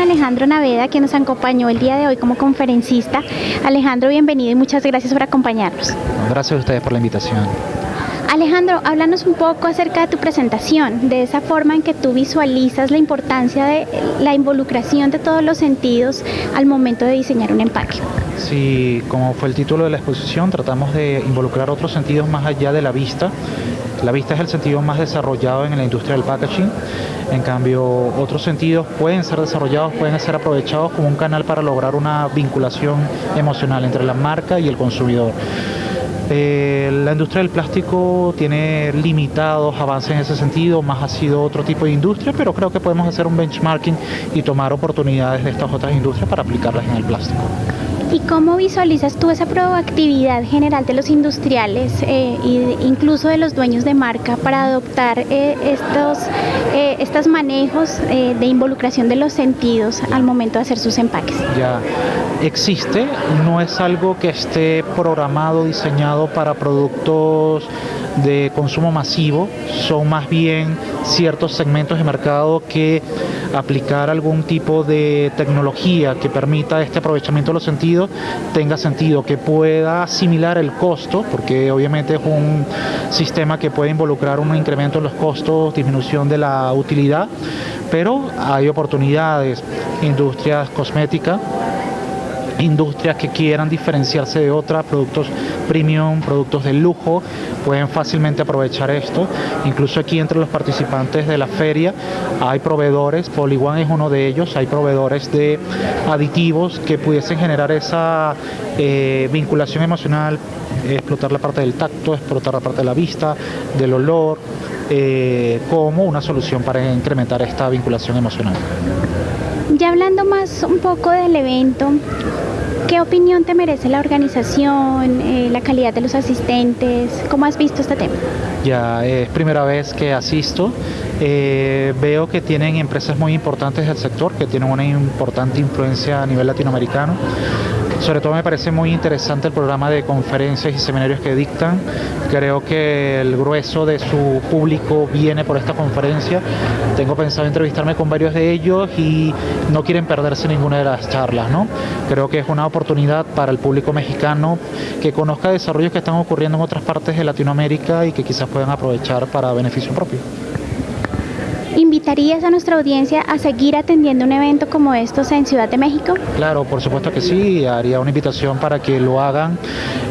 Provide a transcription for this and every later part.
Alejandro Naveda, que nos acompañó el día de hoy como conferencista. Alejandro, bienvenido y muchas gracias por acompañarnos. Gracias a ustedes por la invitación. Alejandro, háblanos un poco acerca de tu presentación, de esa forma en que tú visualizas la importancia de la involucración de todos los sentidos al momento de diseñar un empaque. Sí, como fue el título de la exposición, tratamos de involucrar otros sentidos más allá de la vista. La vista es el sentido más desarrollado en la industria del packaging. En cambio, otros sentidos pueden ser desarrollados, pueden ser aprovechados como un canal para lograr una vinculación emocional entre la marca y el consumidor. Eh, la industria del plástico tiene limitados avances en ese sentido, más ha sido otro tipo de industria, pero creo que podemos hacer un benchmarking y tomar oportunidades de estas otras industrias para aplicarlas en el plástico. ¿Y cómo visualizas tú esa proactividad general de los industriales e incluso de los dueños de marca para adoptar eh, estos, estos manejos de involucración de los sentidos al momento de hacer sus empaques? Ya existe, no es algo que esté programado, diseñado para productos de consumo masivo, son más bien ciertos segmentos de mercado que aplicar algún tipo de tecnología que permita este aprovechamiento de los sentidos tenga sentido, que pueda asimilar el costo, porque obviamente es un sistema que puede involucrar un incremento en los costos, disminución de la utilidad, pero hay oportunidades, industrias cosméticas, industrias que quieran diferenciarse de otras, productos premium, productos de lujo, pueden fácilmente aprovechar esto. Incluso aquí entre los participantes de la feria hay proveedores, Polyone es uno de ellos, hay proveedores de aditivos que pudiesen generar esa eh, vinculación emocional, explotar la parte del tacto, explotar la parte de la vista, del olor, eh, como una solución para incrementar esta vinculación emocional. Ya hablando más un poco del evento, ¿qué opinión te merece la organización, eh, la calidad de los asistentes? ¿Cómo has visto este tema? Ya es primera vez que asisto. Eh, veo que tienen empresas muy importantes del sector, que tienen una importante influencia a nivel latinoamericano. Sobre todo me parece muy interesante el programa de conferencias y seminarios que dictan. Creo que el grueso de su público viene por esta conferencia. Tengo pensado entrevistarme con varios de ellos y no quieren perderse ninguna de las charlas. ¿no? Creo que es una oportunidad para el público mexicano que conozca desarrollos que están ocurriendo en otras partes de Latinoamérica y que quizás puedan aprovechar para beneficio propio. ¿Invitarías a nuestra audiencia a seguir atendiendo un evento como estos en Ciudad de México? Claro, por supuesto que sí, haría una invitación para que lo hagan.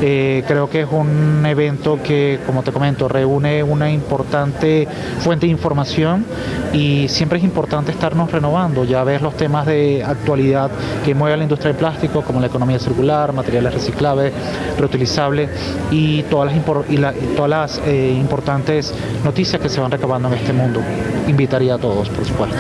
Eh, creo que es un evento que, como te comento, reúne una importante fuente de información y siempre es importante estarnos renovando. Ya ves los temas de actualidad que mueve la industria del plástico, como la economía circular, materiales reciclables, reutilizables y todas las, todas las eh, importantes noticias que se van recabando en este mundo invitaría a todos, por supuesto.